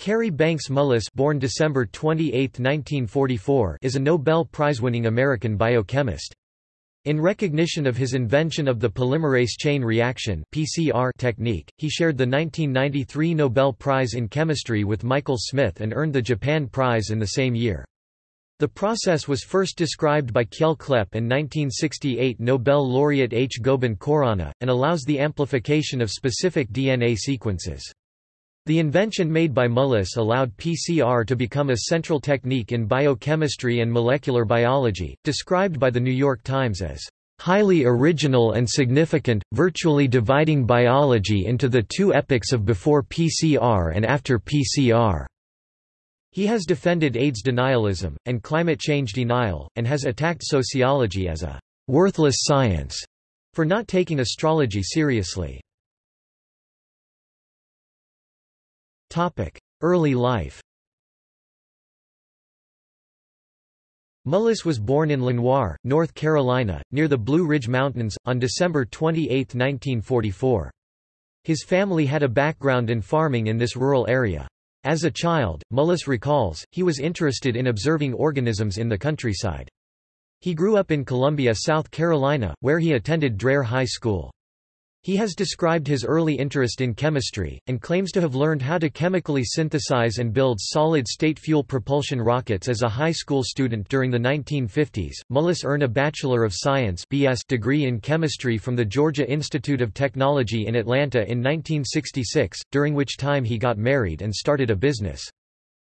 Kary Banks Mullis born December 28, 1944, is a Nobel Prize-winning American biochemist. In recognition of his invention of the polymerase chain reaction (PCR) technique, he shared the 1993 Nobel Prize in Chemistry with Michael Smith and earned the Japan Prize in the same year. The process was first described by Kjell Kleppe and 1968 Nobel laureate H. Gobind Khorana, and allows the amplification of specific DNA sequences. The invention made by Mullis allowed PCR to become a central technique in biochemistry and molecular biology, described by The New York Times as highly original and significant, virtually dividing biology into the two epochs of before PCR and after PCR. He has defended AIDS denialism, and climate change denial, and has attacked sociology as a worthless science for not taking astrology seriously. Early life Mullis was born in Lenoir, North Carolina, near the Blue Ridge Mountains, on December 28, 1944. His family had a background in farming in this rural area. As a child, Mullis recalls, he was interested in observing organisms in the countryside. He grew up in Columbia, South Carolina, where he attended Dreher High School. He has described his early interest in chemistry, and claims to have learned how to chemically synthesize and build solid-state fuel propulsion rockets as a high school student during the 1950s. Mullis earned a Bachelor of Science (BS) degree in chemistry from the Georgia Institute of Technology in Atlanta in 1966, during which time he got married and started a business.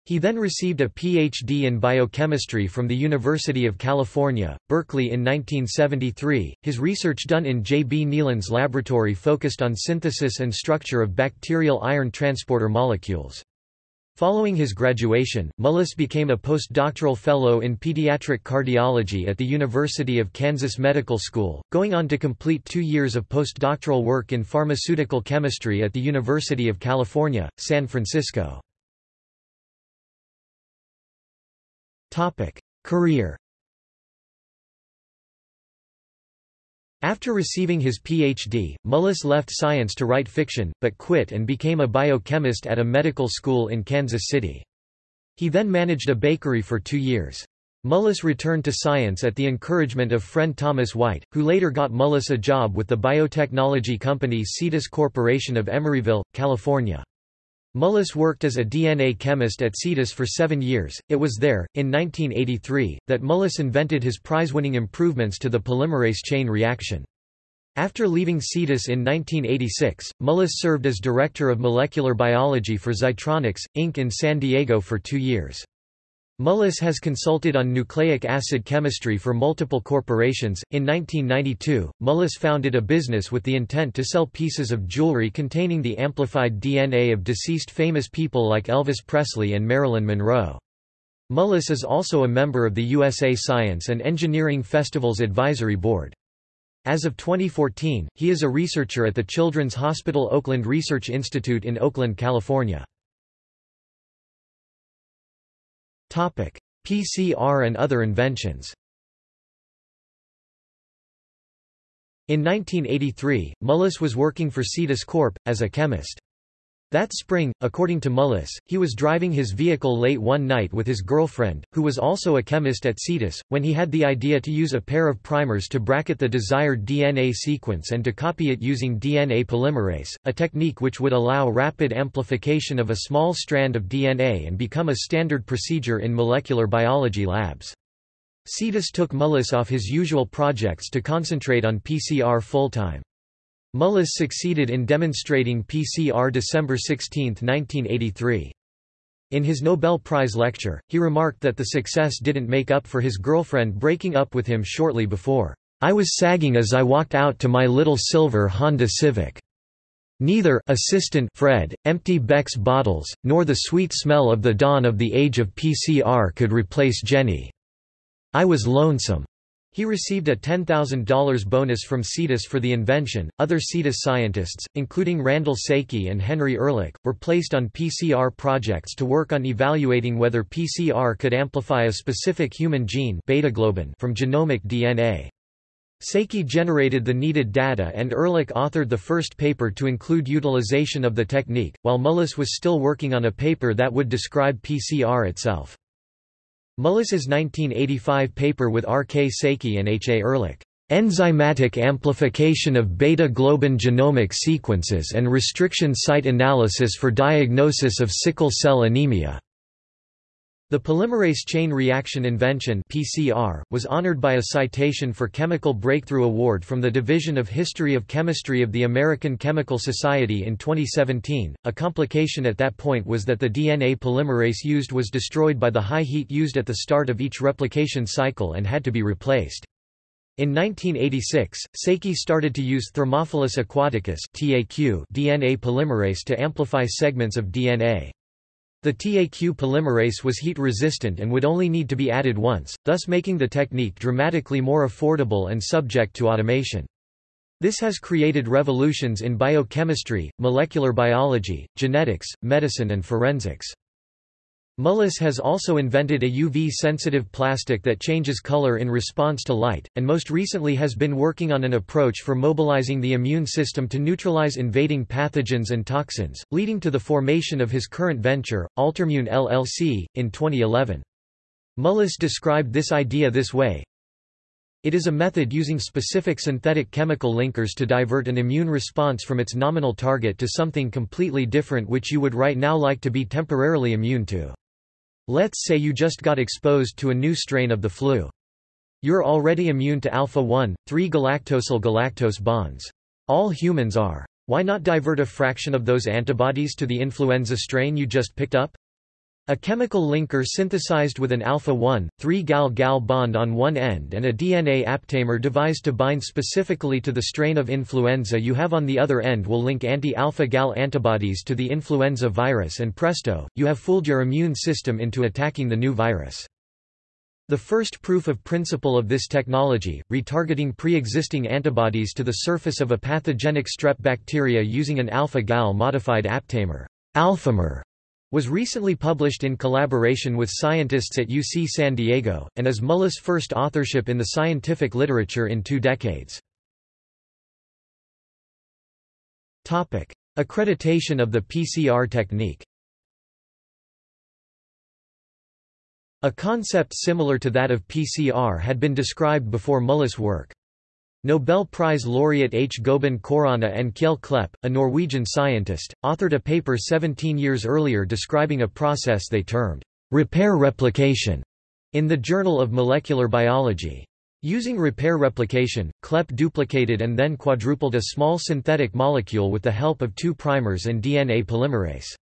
He then received a Ph.D. in biochemistry from the University of California, Berkeley in 1973. His research done in J. B. Neilands' laboratory focused on synthesis and structure of bacterial iron transporter molecules. Following his graduation, Mullis became a postdoctoral fellow in pediatric cardiology at the University of Kansas Medical School, going on to complete two years of postdoctoral work in pharmaceutical chemistry at the University of California, San Francisco. Career After receiving his Ph.D., Mullis left science to write fiction, but quit and became a biochemist at a medical school in Kansas City. He then managed a bakery for two years. Mullis returned to science at the encouragement of friend Thomas White, who later got Mullis a job with the biotechnology company Cetus Corporation of Emeryville, California. Mullis worked as a DNA chemist at Cetus for seven years. It was there, in 1983, that Mullis invented his prize-winning improvements to the polymerase chain reaction. After leaving Cetus in 1986, Mullis served as director of molecular biology for Xytronyx, Inc. in San Diego for two years. Mullis has consulted on nucleic acid chemistry for multiple corporations. In 1992, Mullis founded a business with the intent to sell pieces of jewelry containing the amplified DNA of deceased famous people like Elvis Presley and Marilyn Monroe. Mullis is also a member of the USA Science and Engineering Festivals Advisory Board. As of 2014, he is a researcher at the Children's Hospital Oakland Research Institute in Oakland, California. PCR and other inventions In 1983, Mullis was working for Cetus Corp. as a chemist. That spring, according to Mullis, he was driving his vehicle late one night with his girlfriend, who was also a chemist at Cetus, when he had the idea to use a pair of primers to bracket the desired DNA sequence and to copy it using DNA polymerase, a technique which would allow rapid amplification of a small strand of DNA and become a standard procedure in molecular biology labs. Cetus took Mullis off his usual projects to concentrate on PCR full-time. Mullis succeeded in demonstrating PCR December 16, 1983. In his Nobel Prize lecture, he remarked that the success didn't make up for his girlfriend breaking up with him shortly before. I was sagging as I walked out to my little silver Honda Civic. Neither assistant Fred, empty Beck's bottles, nor the sweet smell of the dawn of the age of PCR could replace Jenny. I was lonesome. He received a $10,000 bonus from Cetus for the invention. Other Cetus scientists, including Randall Saiki and Henry Erlich, were placed on PCR projects to work on evaluating whether PCR could amplify a specific human gene beta globin from genomic DNA. Saiki generated the needed data and Erlich authored the first paper to include utilization of the technique, while Mullis was still working on a paper that would describe PCR itself. Mullis's 1985 paper with R. K. Saiki and H. A. Erlich, "'Enzymatic Amplification of Beta-Globin Genomic Sequences and Restriction Site Analysis for Diagnosis of Sickle Cell Anemia' The polymerase chain reaction invention (PCR) was honored by a citation for Chemical Breakthrough Award from the Division of History of Chemistry of the American Chemical Society in 2017. A complication at that point was that the DNA polymerase used was destroyed by the high heat used at the start of each replication cycle and had to be replaced. In 1986, Saiki started to use Thermophilus aquaticus DNA polymerase to amplify segments of DNA. The TAQ polymerase was heat-resistant and would only need to be added once, thus making the technique dramatically more affordable and subject to automation. This has created revolutions in biochemistry, molecular biology, genetics, medicine and forensics. Mullis has also invented a UV-sensitive plastic that changes color in response to light, and most recently has been working on an approach for mobilizing the immune system to neutralize invading pathogens and toxins, leading to the formation of his current venture, Altermune LLC, in 2011. Mullis described this idea this way, it is a method using specific synthetic chemical linkers to divert an immune response from its nominal target to something completely different which you would right now like to be temporarily immune to. Let's say you just got exposed to a new strain of the flu. You're already immune to alpha-1, 3-galactosyl-galactose bonds. All humans are. Why not divert a fraction of those antibodies to the influenza strain you just picked up? A chemical linker synthesized with an alpha-1, 3-gal-gal bond on one end and a DNA aptamer devised to bind specifically to the strain of influenza you have on the other end will link anti-alpha-gal antibodies to the influenza virus and presto, you have fooled your immune system into attacking the new virus. The first proof of principle of this technology, retargeting pre-existing antibodies to the surface of a pathogenic strep bacteria using an alpha-gal modified aptamer alphamer, was recently published in collaboration with scientists at UC San Diego, and is Mullis' first authorship in the scientific literature in two decades. Accreditation of the PCR technique A concept similar to that of PCR had been described before Mullis' work. Nobel Prize laureate H. Gobind Khorana and Kjell Kleppe, a Norwegian scientist, authored a paper 17 years earlier describing a process they termed repair replication in the Journal of Molecular Biology. Using repair replication, Kleppe duplicated and then quadrupled a small synthetic molecule with the help of two primers and DNA polymerase.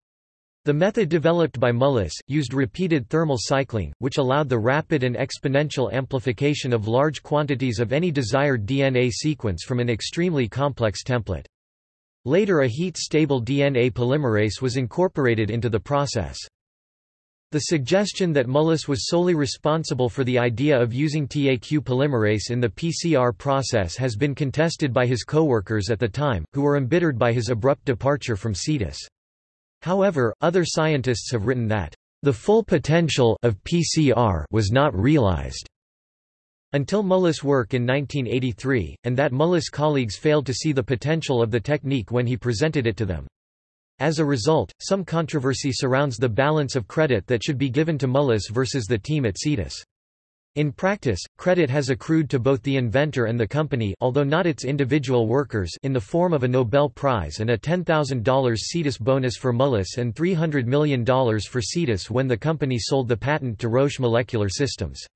The method developed by Mullis, used repeated thermal cycling, which allowed the rapid and exponential amplification of large quantities of any desired DNA sequence from an extremely complex template. Later a heat-stable DNA polymerase was incorporated into the process. The suggestion that Mullis was solely responsible for the idea of using TAQ polymerase in the PCR process has been contested by his co-workers at the time, who were embittered by his abrupt departure from Cetus. However, other scientists have written that the full potential of PCR was not realized until Mullis' work in 1983, and that Mullis' colleagues failed to see the potential of the technique when he presented it to them. As a result, some controversy surrounds the balance of credit that should be given to Mullis versus the team at Cetus. In practice, credit has accrued to both the inventor and the company although not its individual workers in the form of a Nobel Prize and a $10,000 Cetus bonus for Mullis and $300 million for Cetus when the company sold the patent to Roche Molecular Systems.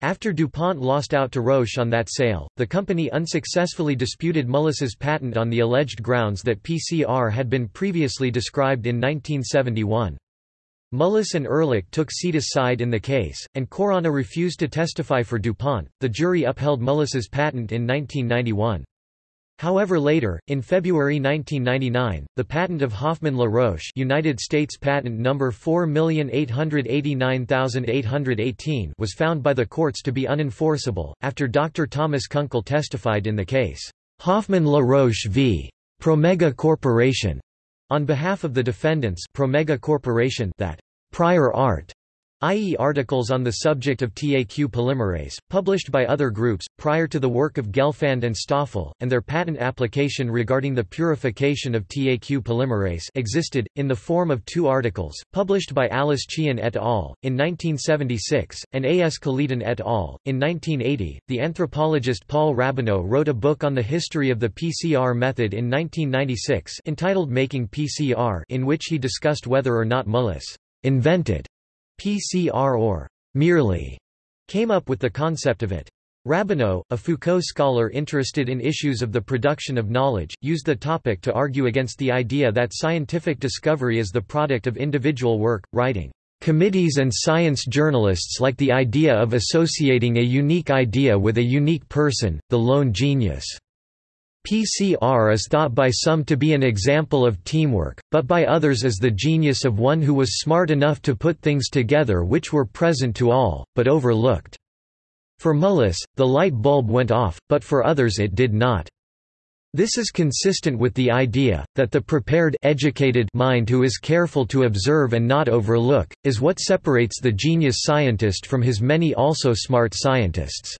After DuPont lost out to Roche on that sale, the company unsuccessfully disputed Mullis's patent on the alleged grounds that PCR had been previously described in 1971. Mullis and Erlich took Cetus side in the case, and Khorana refused to testify for DuPont. The jury upheld Mullis's patent in 1991. However later, in February 1999, the patent of Hoffmann La Roche United States Patent Number 4889818 was found by the courts to be unenforceable, after Dr. Thomas Kunkel testified in the case, Hoffmann La Roche v. Promega Corporation, on behalf of the defendants Promega Corporation that prior art i.e. articles on the subject of TAQ polymerase, published by other groups, prior to the work of Gelfand and Stoffel, and their patent application regarding the purification of TAQ polymerase existed, in the form of two articles, published by Alice Chien et al. in 1976, and A. S. Kaledin et al. in 1980. The anthropologist Paul Rabinow wrote a book on the history of the PCR method in 1996 entitled Making PCR in which he discussed whether or not Mullis invented PCR or merely came up with the concept of it. Rabinow, a Foucault scholar interested in issues of the production of knowledge, used the topic to argue against the idea that scientific discovery is the product of individual work, writing, "...committees and science journalists like the idea of associating a unique idea with a unique person, the lone genius." PCR is thought by some to be an example of teamwork, but by others as the genius of one who was smart enough to put things together which were present to all, but overlooked. For Mullis, the light bulb went off, but for others it did not. This is consistent with the idea, that the prepared educated mind who is careful to observe and not overlook, is what separates the genius scientist from his many also smart scientists.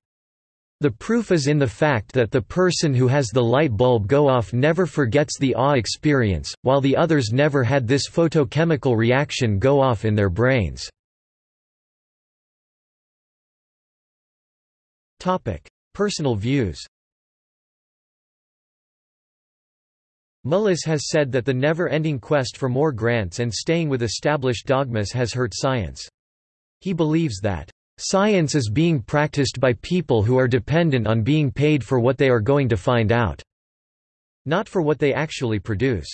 The proof is in the fact that the person who has the light bulb go off never forgets the awe experience, while the others never had this photochemical reaction go off in their brains. Personal views Mullis has said that the never-ending quest for more grants and staying with established dogmas has hurt science. He believes that Science is being practiced by people who are dependent on being paid for what they are going to find out, not for what they actually produce.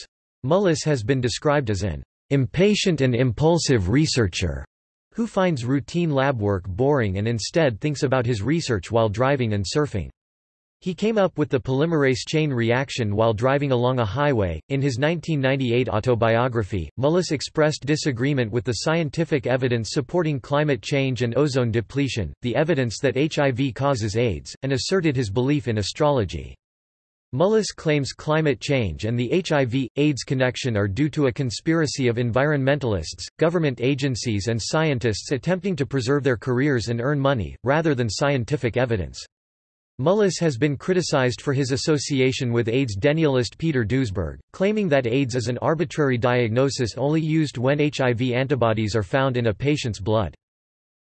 Mullis has been described as an impatient and impulsive researcher who finds routine lab work boring and instead thinks about his research while driving and surfing. He came up with the polymerase chain reaction while driving along a highway. In his 1998 autobiography, Mullis expressed disagreement with the scientific evidence supporting climate change and ozone depletion, the evidence that HIV causes AIDS, and asserted his belief in astrology. Mullis claims climate change and the HIV AIDS connection are due to a conspiracy of environmentalists, government agencies, and scientists attempting to preserve their careers and earn money, rather than scientific evidence. Mullis has been criticized for his association with AIDS denialist Peter Duesberg, claiming that AIDS is an arbitrary diagnosis only used when HIV antibodies are found in a patient's blood.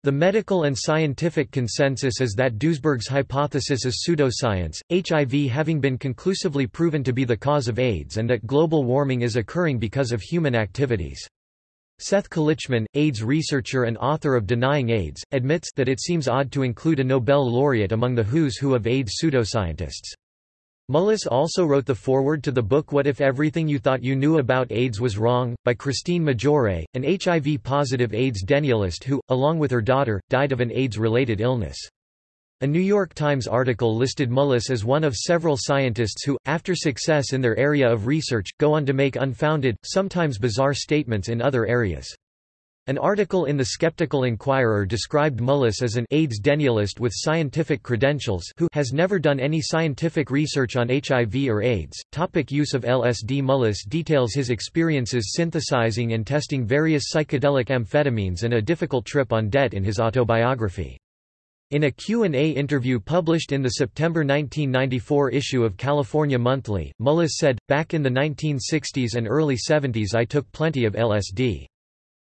The medical and scientific consensus is that Duesberg's hypothesis is pseudoscience, HIV having been conclusively proven to be the cause of AIDS and that global warming is occurring because of human activities. Seth Kalichman, AIDS researcher and author of Denying AIDS, admits that it seems odd to include a Nobel laureate among the who's who of AIDS pseudoscientists. Mullis also wrote the foreword to the book What If Everything You Thought You Knew About AIDS Was Wrong, by Christine Maggiore, an HIV-positive AIDS denialist who, along with her daughter, died of an AIDS-related illness. A New York Times article listed Mullis as one of several scientists who, after success in their area of research, go on to make unfounded, sometimes bizarre statements in other areas. An article in the Skeptical Inquirer described Mullis as an AIDS denialist with scientific credentials who has never done any scientific research on HIV or AIDS. Topic use of LSD Mullis details his experiences synthesizing and testing various psychedelic amphetamines and a difficult trip on DET in his autobiography. In a Q&A interview published in the September 1994 issue of California Monthly, Mullis said, back in the 1960s and early 70s I took plenty of LSD.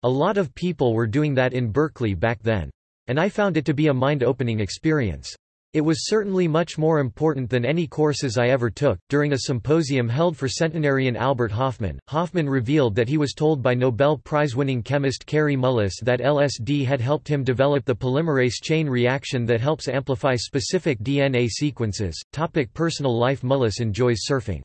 A lot of people were doing that in Berkeley back then. And I found it to be a mind-opening experience. It was certainly much more important than any courses I ever took. During a symposium held for centenarian Albert Hofmann, Hofmann revealed that he was told by Nobel Prize winning chemist Kary Mullis that LSD had helped him develop the polymerase chain reaction that helps amplify specific DNA sequences. Topic personal life Mullis enjoys surfing.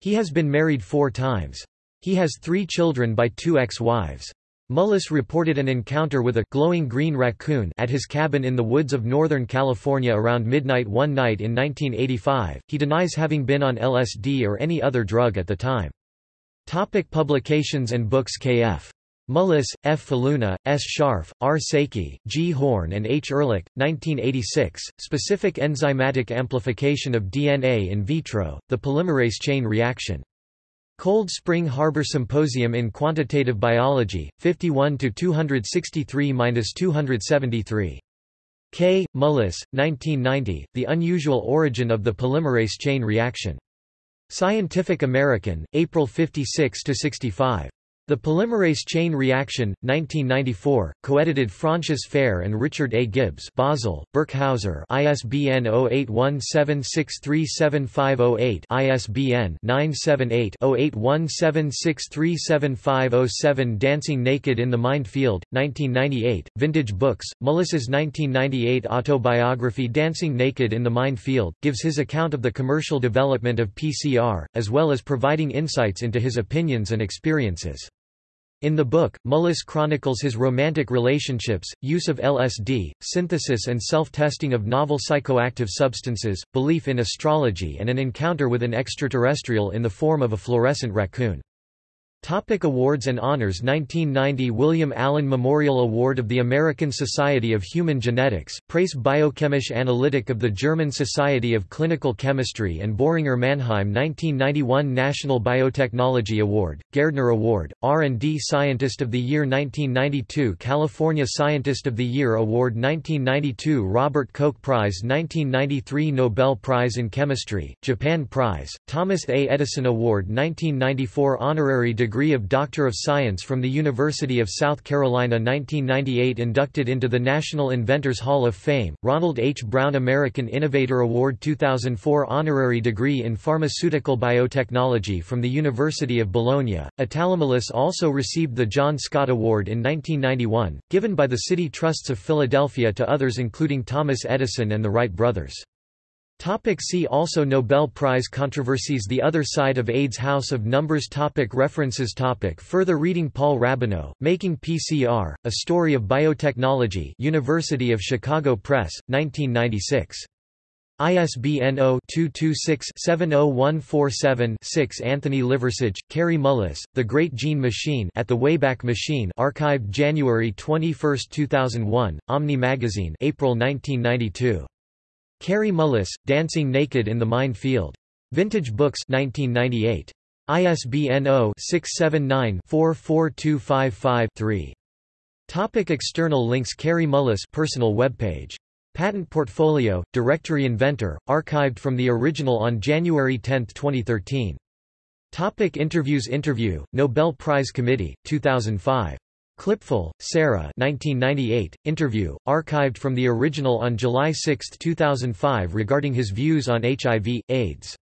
He has been married four times. He has three children by two ex-wives. Mullis reported an encounter with a glowing green raccoon at his cabin in the woods of Northern California around midnight one night in 1985. He denies having been on LSD or any other drug at the time. Topic publications and books K.F. Mullis, F. Faloona, S. Scharf, R. Saiki, G. Horn and H. Erlich, 1986, Specific enzymatic amplification of DNA in vitro, the polymerase chain reaction. Cold Spring Harbor Symposium in Quantitative Biology, 51 263-273. K. Mullis, 1990, The Unusual Origin of the Polymerase Chain Reaction. Scientific American, April 56–65. The Polymerase Chain Reaction, 1994, co-edited François Ferré and Richard A. Gibbs Basel, Birkhäuser ISBN 0817637508 ISBN 978-0817637507 Dancing Naked in the Mind Field, 1998, Vintage Books, Mullis's 1998 autobiography Dancing Naked in the Mind Field, gives his account of the commercial development of PCR, as well as providing insights into his opinions and experiences. In the book, Mullis chronicles his romantic relationships, use of LSD, synthesis and self-testing of novel psychoactive substances, belief in astrology and an encounter with an extraterrestrial in the form of a fluorescent raccoon. Topic awards and honors 1990 William Allen Memorial Award of the American Society of Human Genetics, Preis Biochemische Analytik of the German Society of Clinical Chemistry and Boehringer Mannheim 1991 National Biotechnology Award, Gairdner Award, R&D Scientist of the Year 1992 California Scientist of the Year Award 1992 Robert Koch Prize 1993 Nobel Prize in Chemistry, Japan Prize, Thomas A. Edison Award 1994 Honorary degree degree of Doctor of Science from the University of South Carolina 1998 inducted into the National Inventors Hall of Fame, Ronald H. Brown American Innovator Award 2004 Honorary degree in Pharmaceutical Biotechnology from the University of Bologna. Italomullis also received the John Scott Award in 1991, given by the City Trusts of Philadelphia to others including Thomas Edison and the Wright brothers. Topic see also Nobel Prize controversies The Other Side of AIDS House of Numbers topic References topic Further reading Paul Rabinow, Making PCR, A Story of Biotechnology University of Chicago Press, 1996. ISBN 0-226-70147-6 Anthony Liversidge, Kary Mullis, The Great Gene Machine at the Wayback Machine archived January 21, 2001, Omni Magazine April 1992. Kary Mullis, Dancing Naked in the Mind Field. Vintage Books 1998. ISBN 0-679-44255-3. Topic external links Kary Mullis personal webpage. Patent Portfolio, Directory Inventor, archived from the original on January 10, 2013. Topic interviews Interview, Nobel Prize Committee, 2005. Klipfel, Sarah 1998, interview, archived from the original on July 6, 2005 regarding his views on HIV, AIDS.